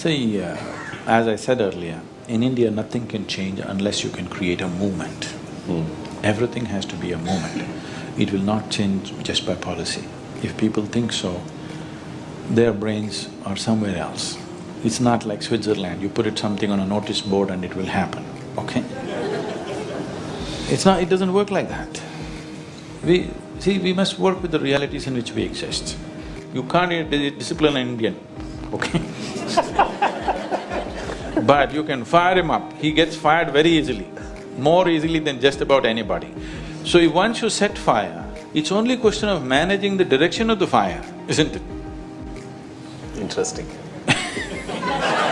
See, uh, as I said earlier, in India nothing can change unless you can create a movement. Everything has to be a movement. It will not change just by policy. If people think so, their brains are somewhere else. It's not like Switzerland, you put it something on a notice board and it will happen, okay? It's not… it doesn't work like that. We… see, we must work with the realities in which we exist. You can't di- discipline an Indian, okay? but you can fire him up, he gets fired very easily, more easily than just about anybody. So if once you set fire, it's only a question of managing the direction of the fire, isn't it? Interesting